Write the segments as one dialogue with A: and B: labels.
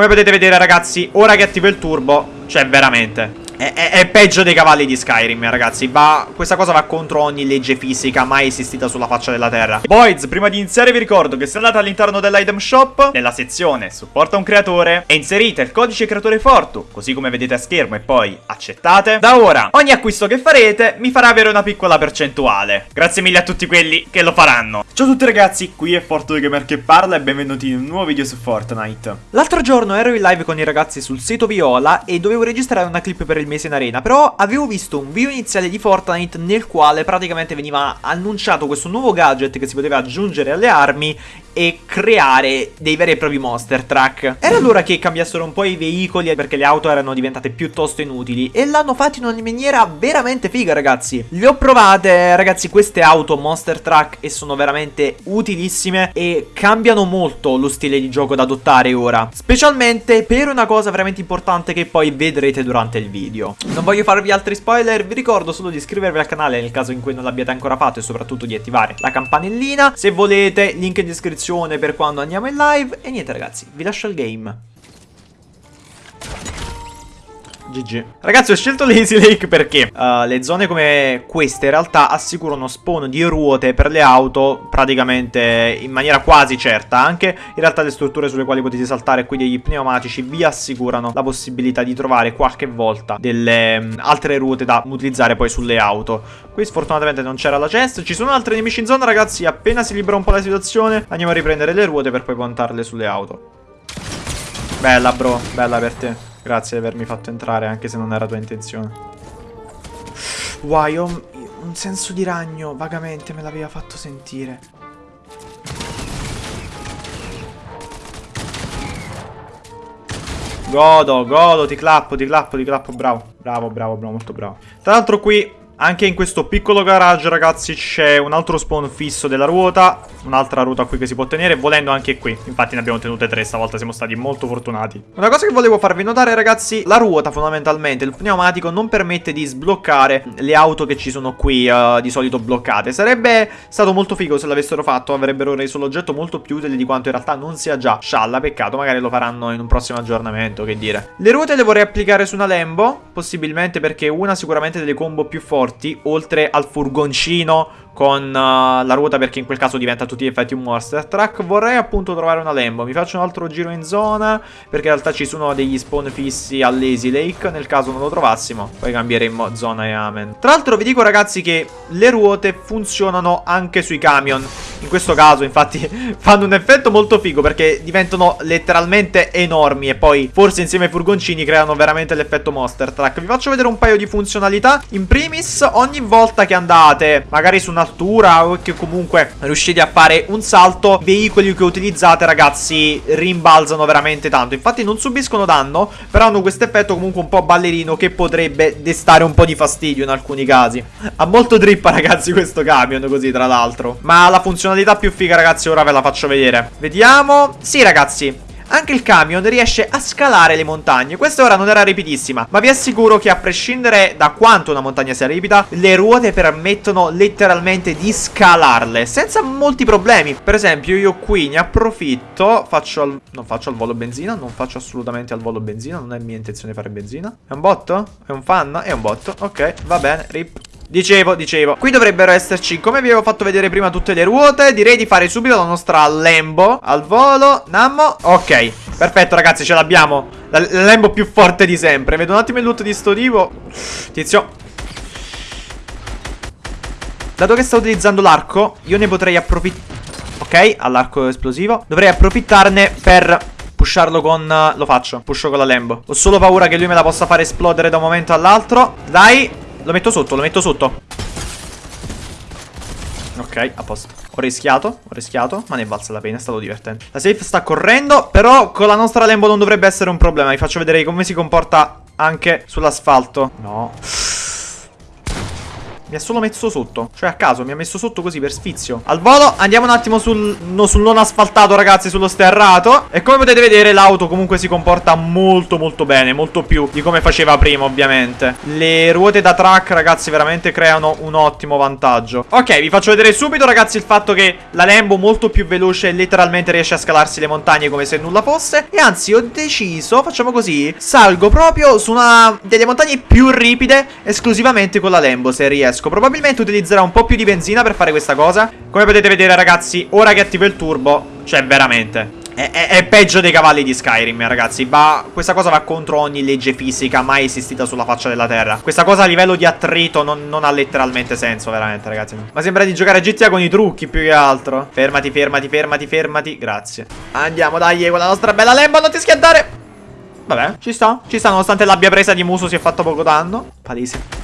A: Come potete vedere ragazzi, ora che attivo il turbo, cioè veramente... È, è, è, peggio dei cavalli di Skyrim, ragazzi. Va, questa cosa va contro ogni legge fisica mai esistita sulla faccia della terra. Boys, prima di iniziare vi ricordo che se andate all'interno dell'item shop, nella sezione supporta un creatore, e inserite il codice creatore Fortu, così come vedete a schermo e poi accettate. Da ora, ogni acquisto che farete mi farà avere una piccola percentuale. Grazie mille a tutti quelli che lo faranno. Ciao a tutti ragazzi, qui è Fortu Gamer che parla e benvenuti in un nuovo video su Fortnite. L'altro giorno ero in live con i ragazzi sul sito Viola e dovevo registrare una clip per il mese in arena. Però avevo visto un video iniziale di Fortnite nel quale praticamente veniva annunciato questo nuovo gadget che si poteva aggiungere alle armi e creare dei veri e propri monster truck. Era allora che cambiassero un po' i veicoli perché le auto erano diventate piuttosto inutili e l'hanno fatto in una maniera veramente figa ragazzi. Le ho provate ragazzi queste auto monster truck e sono veramente utilissime e cambiano molto lo stile di gioco da adottare ora. Specialmente per una cosa veramente importante che poi vedrete durante il video. Non voglio farvi altri spoiler, vi ricordo solo di iscrivervi al canale nel caso in cui non l'abbiate ancora fatto e soprattutto di attivare la campanellina. Se volete link in descrizione descrizione per quando andiamo in live. E niente ragazzi, vi lascio il game. GG Ragazzi ho scelto l'Easy Lake perché uh, le zone come queste in realtà assicurano spawn di ruote per le auto praticamente in maniera quasi certa. Anche in realtà le strutture sulle quali potete saltare qui degli pneumatici vi assicurano la possibilità di trovare qualche volta delle um, altre ruote da utilizzare poi sulle auto. Qui sfortunatamente non c'era la chest. Ci sono altri nemici in zona ragazzi. Appena si libera un po' la situazione andiamo a riprendere le ruote per poi puntarle sulle auto. Bella bro, bella per te Grazie di avermi fatto entrare anche se non era tua intenzione. Wow, ho un senso di ragno, vagamente me l'aveva fatto sentire. Godo, godo, ti clappo, ti clappo, ti clappo, bravo. Bravo, bravo, bravo, molto bravo. Tra l'altro qui anche in questo piccolo garage, ragazzi, c'è un altro spawn fisso della ruota. Un'altra ruota qui che si può tenere, volendo anche qui. Infatti ne abbiamo tenute tre, stavolta siamo stati molto fortunati. Una cosa che volevo farvi notare, ragazzi, la ruota fondamentalmente, il pneumatico, non permette di sbloccare le auto che ci sono qui uh, di solito bloccate. Sarebbe stato molto figo se l'avessero fatto, avrebbero reso l'oggetto molto più utile di quanto in realtà non sia già. Scialla, peccato, magari lo faranno in un prossimo aggiornamento, che dire. Le ruote le vorrei applicare su una Lambo, possibilmente perché una sicuramente delle combo più forti forti, oltre al furgoncino con uh, la ruota perché in quel caso diventa a tutti gli effetti un monster truck vorrei appunto trovare una Lambo. Mi faccio un altro giro in zona perché in realtà ci sono degli spawn fissi all'Easy Lake. Nel caso non lo trovassimo poi cambieremo zona e amen. Tra l'altro vi dico ragazzi che le ruote funzionano anche sui camion. In questo caso infatti fanno un effetto molto figo perché diventano letteralmente enormi e poi forse insieme ai furgoncini creano veramente l'effetto monster truck vi faccio vedere un paio di funzionalità. In primis ogni volta che andate magari su una un'altura o che comunque riuscite a fare un salto, veicoli che utilizzate ragazzi rimbalzano veramente tanto. Infatti non subiscono danno, però hanno questo effetto comunque un po' ballerino che potrebbe destare un po' di fastidio in alcuni casi. Ha molto drippa ragazzi questo camion così tra l'altro. Ma la funzionalità più figa ragazzi ora ve la faccio vedere. Vediamo. Sì ragazzi, anche il camion riesce a scalare le montagne. Questa ora non era ripidissima, ma vi assicuro che a prescindere da quanto una montagna sia ripida, le ruote permettono letteralmente di scalarle senza molti problemi. Per esempio, io qui ne approfitto, faccio al... non faccio al volo benzina, non faccio assolutamente al volo benzina, non è mia intenzione fare benzina. È un botto? È un fan? È un botto. Ok, va bene, rip. Dicevo, dicevo. Qui dovrebbero esserci, come vi avevo fatto vedere prima tutte le ruote. Direi di fare subito la nostra Lambo. Al volo, Nammo. Ok, perfetto ragazzi, ce l'abbiamo. La, la Lambo più forte di sempre. Vedo un attimo il loot di sto tipo. Tizio. Dato che sta utilizzando l'arco Io ne potrei approfittare Ok, all'arco esplosivo. Dovrei approfittarne per pusharlo con... Lo faccio, pusho con la Lambo. Ho solo paura che lui me la possa fare esplodere da un momento all'altro. Dai lo metto sotto, lo metto sotto. Ok, a posto. Ho rischiato, ho rischiato Ma ne è valsa la pena, è stato divertente. La safe sta correndo Però con la nostra Lambo non dovrebbe essere un problema. Vi faccio vedere come si comporta anche sull'asfalto. No Mi ha solo messo sotto. Cioè a caso, mi ha messo sotto così per sfizio. Al volo, andiamo un attimo sul, no, sul non asfaltato, ragazzi, sullo sterrato. E come potete vedere, l'auto comunque si comporta molto, molto bene. Molto più di come faceva prima, ovviamente. Le ruote da track, ragazzi, veramente creano un ottimo vantaggio. Ok, vi faccio vedere subito, ragazzi, il fatto che la Lambo molto più veloce letteralmente riesce a scalarsi le montagne come se nulla fosse. E anzi, ho deciso, facciamo così, salgo proprio su una delle montagne più ripide esclusivamente con la Lambo, se riesco. Probabilmente utilizzerò un po' più di benzina per fare questa cosa. Come potete vedere, ragazzi, ora che attivo il turbo, cioè veramente... È, è, è, peggio dei cavalli di Skyrim, ragazzi. Va, questa cosa va contro ogni legge fisica mai esistita sulla faccia della terra. Questa cosa a livello di attrito non, non, ha letteralmente senso, veramente, ragazzi. Ma sembra di giocare a GTA con i trucchi più che altro. Fermati, fermati, fermati, fermati. Grazie. Andiamo, dai, con la nostra bella Lambo, non ti schiantare. Vabbè, ci sta, ci sta, nonostante l'abbia presa di muso si è fatto poco danno. Palese.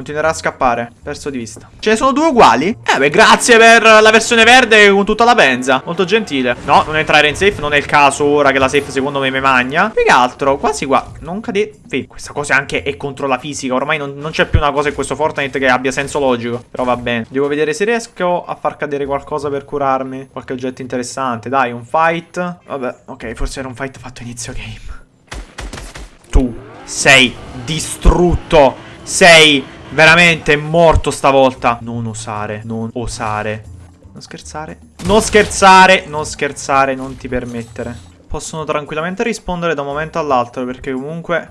A: Continuerà a scappare. Perso di vista. Ce ne sono due uguali? Eh beh, grazie per la versione verde con tutta la benza. Molto gentile. No, non entrare in safe. Non è il caso ora che la safe secondo me mi magna. Più che altro, quasi qua. Non cadete. Sì, questa cosa anche è contro la fisica. Ormai non, non c'è più una cosa in questo Fortnite che abbia senso logico. Però va bene. Devo vedere se riesco a far cadere qualcosa per curarmi. Qualche oggetto interessante. Dai, un fight. Vabbè, ok, forse era un fight fatto inizio game. Tu sei distrutto. Sei Veramente morto stavolta. Non osare, non osare. Non scherzare. Non scherzare, non scherzare, non ti permettere. Possono tranquillamente rispondere da un momento all'altro perché comunque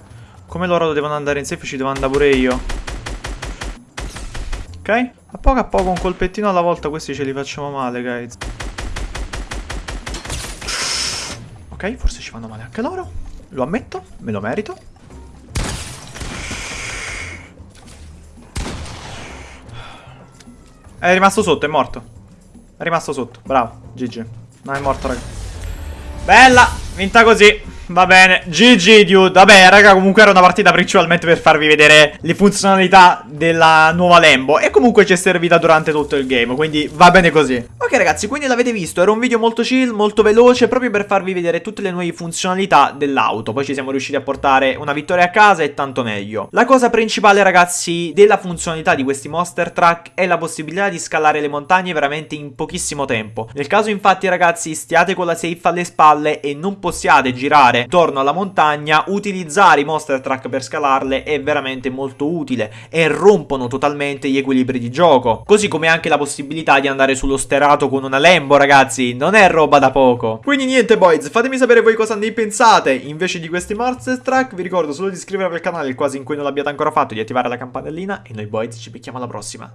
A: come loro devono andare in safe ci devo andare pure io. Ok? A poco a poco un colpettino alla volta questi ce li facciamo male, guys. Ok, forse ci fanno male anche loro. Lo ammetto, me lo merito. È rimasto sotto, è morto. È rimasto sotto, bravo, GG. No, è morto, raga. Bella, vinta così. Va bene, GG dude. Vabbè raga comunque era una partita principalmente per farvi vedere le funzionalità della nuova Lambo. E comunque ci è servita durante tutto il game Quindi va bene così. Ok ragazzi quindi l'avete visto. Era un video molto chill, molto veloce Proprio per farvi vedere tutte le nuove funzionalità dell'auto. Poi ci siamo riusciti a portare una vittoria a casa e tanto meglio. La cosa principale ragazzi della funzionalità di questi Monster Truck È la possibilità di scalare le montagne veramente in pochissimo tempo. Nel caso infatti ragazzi stiate con la safe alle spalle E non possiate girare girare intorno alla montagna, utilizzare i monster truck per scalarle è veramente molto utile e rompono totalmente gli equilibri di gioco. Così come anche la possibilità di andare sullo sterato con una Lambo, ragazzi, non è roba da poco. Quindi niente boys, fatemi sapere voi cosa ne pensate. Invece di questi monster truck vi ricordo solo di iscrivervi al canale, quasi in cui non l'abbiate ancora fatto, di attivare la campanellina e noi boys ci becchiamo alla prossima.